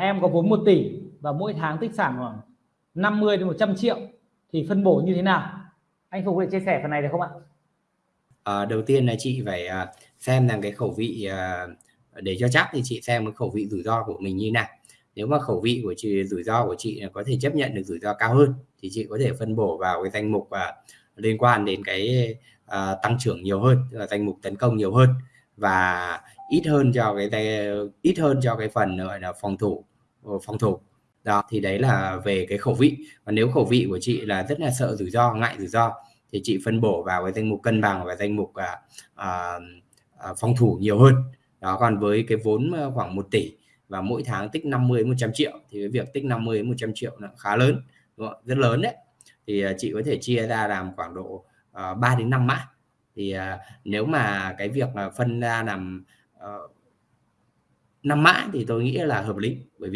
em có vốn 1 tỷ và mỗi tháng tích sản khoảng 50 đến 100 triệu thì phân bổ như thế nào? Anh Phục có thể chia sẻ phần này được không ạ? À, đầu tiên là chị phải à, xem rằng cái khẩu vị à, để cho chắc thì chị xem cái khẩu vị rủi ro của mình như nào. Nếu mà khẩu vị của chị rủi ro của chị có thể chấp nhận được rủi ro cao hơn thì chị có thể phân bổ vào cái danh mục và liên quan đến cái uh, tăng trưởng nhiều hơn tức là danh mục tấn công nhiều hơn. Và ít hơn cho cái ít hơn cho cái phần gọi là phòng thủ ờ, phòng thủ. Đó thì đấy là về cái khẩu vị. Và nếu khẩu vị của chị là rất là sợ rủi ro ngại rủi ro thì chị phân bổ vào cái danh mục cân bằng và danh mục à, à, à, phòng thủ nhiều hơn. Đó còn với cái vốn ờ, khoảng 1 tỷ và mỗi tháng tích 50 100 triệu thì cái việc tích 50 100 triệu là khá lớn rất lớn đấy. Thì à, chị có thể chia ra làm khoảng độ ờ, uh, 3 đến 5 mã. Thì uh, nếu mà cái việc là phân ra làm uh, 5 mã thì tôi nghĩ là hợp lý bởi vì